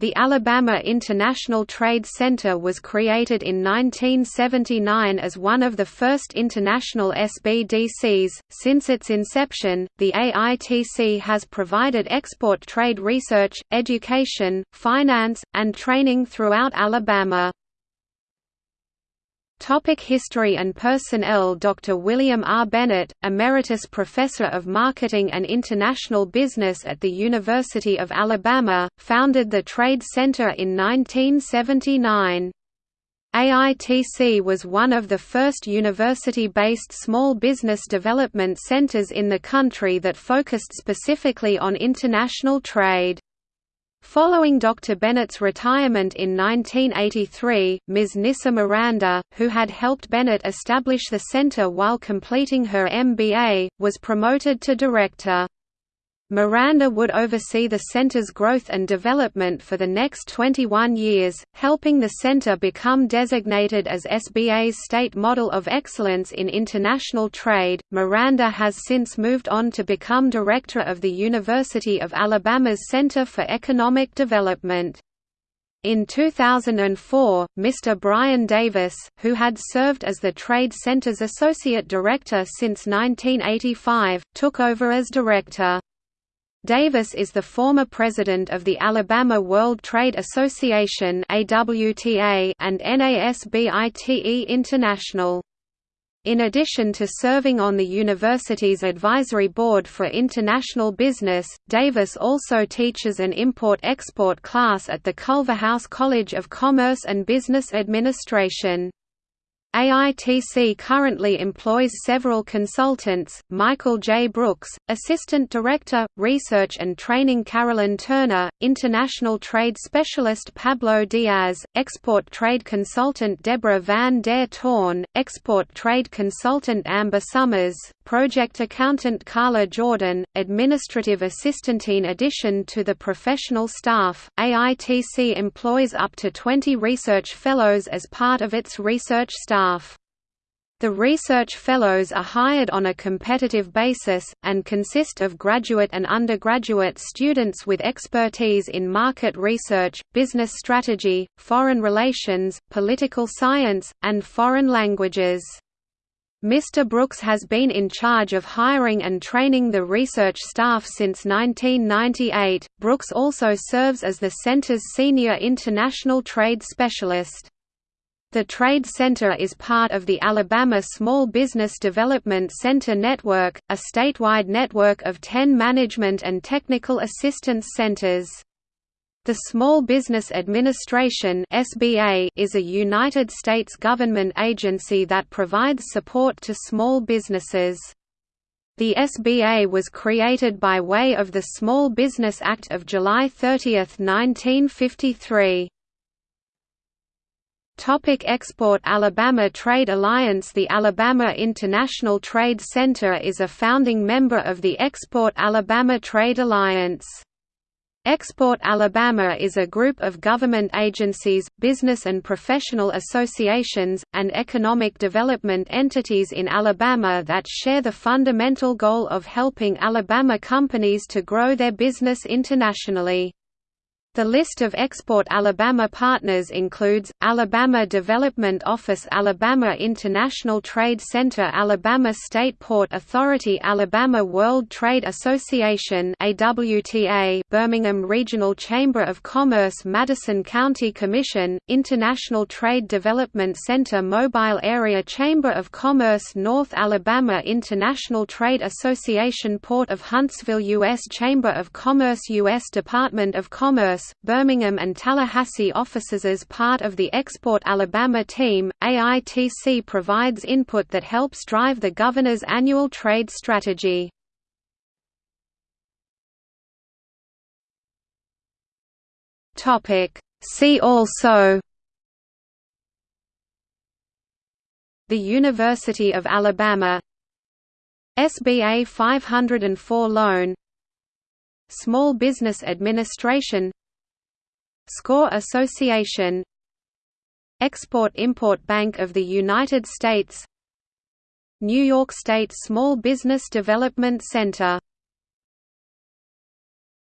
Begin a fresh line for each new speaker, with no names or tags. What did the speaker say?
The Alabama International Trade Center was created in 1979 as one of the first international SBDCs. Since its inception, the AITC has provided export trade research, education, finance, and training throughout Alabama. Topic History and Personnel Dr. William R. Bennett, Emeritus Professor of Marketing and International Business at the University of Alabama, founded the Trade Center in 1979. AITC was one of the first university-based small business development centers in the country that focused specifically on international trade. Following Dr. Bennett's retirement in 1983, Ms. Nisa Miranda, who had helped Bennett establish the center while completing her MBA, was promoted to director. Miranda would oversee the center's growth and development for the next 21 years, helping the center become designated as SBA's State Model of Excellence in International Trade. Miranda has since moved on to become director of the University of Alabama's Center for Economic Development. In 2004, Mr. Brian Davis, who had served as the Trade Center's Associate Director since 1985, took over as director. Davis is the former president of the Alabama World Trade Association and NASBITE International. In addition to serving on the university's advisory board for international business, Davis also teaches an import-export class at the Culverhouse College of Commerce and Business Administration. AITC currently employs several consultants, Michael J. Brooks, Assistant Director, Research and Training Carolyn Turner, International Trade Specialist Pablo Diaz, Export Trade Consultant Deborah Van der Toorn, Export Trade Consultant Amber Summers, Project Accountant Carla Jordan, Administrative Assistant. In addition to the professional staff, AITC employs up to 20 research fellows as part of its research staff. The research fellows are hired on a competitive basis, and consist of graduate and undergraduate students with expertise in market research, business strategy, foreign relations, political science, and foreign languages. Mr. Brooks has been in charge of hiring and training the research staff since 1998. Brooks also serves as the center's senior international trade specialist. The Trade Center is part of the Alabama Small Business Development Center Network, a statewide network of 10 management and technical assistance centers. The Small Business Administration is a United States government agency that provides support to small businesses. The SBA was created by way of the Small Business Act of July 30, 1953. Topic Export Alabama Trade Alliance The Alabama International Trade Center is a founding member of the Export Alabama Trade Alliance. Export Alabama is a group of government agencies, business and professional associations, and economic development entities in Alabama that share the fundamental goal of helping Alabama companies to grow their business internationally. The list of Export Alabama partners includes, Alabama Development Office Alabama International Trade Center Alabama State Port Authority Alabama World Trade Association AWTA, Birmingham Regional Chamber of Commerce Madison County Commission, International Trade Development Center Mobile Area Chamber of Commerce North Alabama International Trade Association Port of Huntsville U.S. Chamber of Commerce U.S. Department of Commerce Birmingham and Tallahassee offices as part of the Export Alabama team. AITC provides input that helps drive the governor's annual trade strategy. Topic. See also. The University of Alabama. SBA 504 loan. Small Business Administration Score Association Export-Import Bank of the United States New York State Small Business Development Center